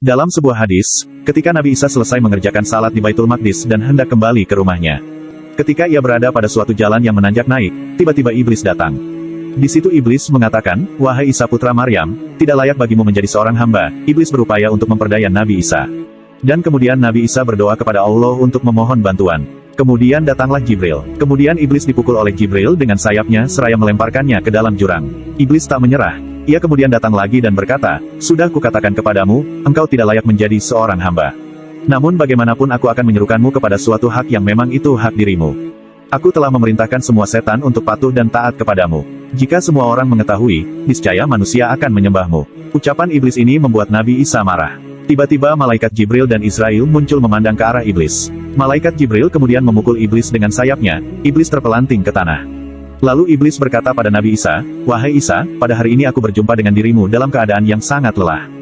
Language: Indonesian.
Dalam sebuah hadis, ketika Nabi Isa selesai mengerjakan salat di Baitul Maqdis dan hendak kembali ke rumahnya. Ketika ia berada pada suatu jalan yang menanjak naik, tiba-tiba iblis datang. Di situ iblis mengatakan, Wahai Isa putra Maryam, tidak layak bagimu menjadi seorang hamba. Iblis berupaya untuk memperdaya Nabi Isa. Dan kemudian Nabi Isa berdoa kepada Allah untuk memohon bantuan. Kemudian datanglah Jibril. Kemudian iblis dipukul oleh Jibril dengan sayapnya seraya melemparkannya ke dalam jurang. Iblis tak menyerah, ia kemudian datang lagi dan berkata, Sudah kukatakan kepadamu, engkau tidak layak menjadi seorang hamba. Namun bagaimanapun aku akan menyerukanmu kepada suatu hak yang memang itu hak dirimu. Aku telah memerintahkan semua setan untuk patuh dan taat kepadamu. Jika semua orang mengetahui, niscaya manusia akan menyembahmu. Ucapan iblis ini membuat Nabi Isa marah. Tiba-tiba malaikat Jibril dan Israel muncul memandang ke arah iblis. Malaikat Jibril kemudian memukul iblis dengan sayapnya, iblis terpelanting ke tanah. Lalu iblis berkata pada Nabi Isa, Wahai Isa, pada hari ini aku berjumpa dengan dirimu dalam keadaan yang sangat lelah.